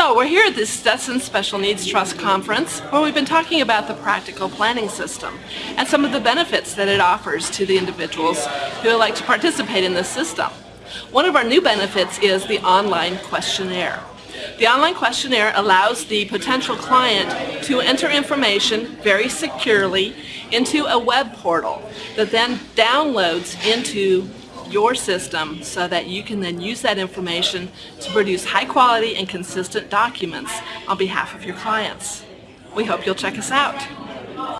So we're here at the Stetson Special Needs Trust Conference where we've been talking about the practical planning system and some of the benefits that it offers to the individuals who would like to participate in this system. One of our new benefits is the online questionnaire. The online questionnaire allows the potential client to enter information very securely into a web portal that then downloads into your system so that you can then use that information to produce high quality and consistent documents on behalf of your clients. We hope you'll check us out.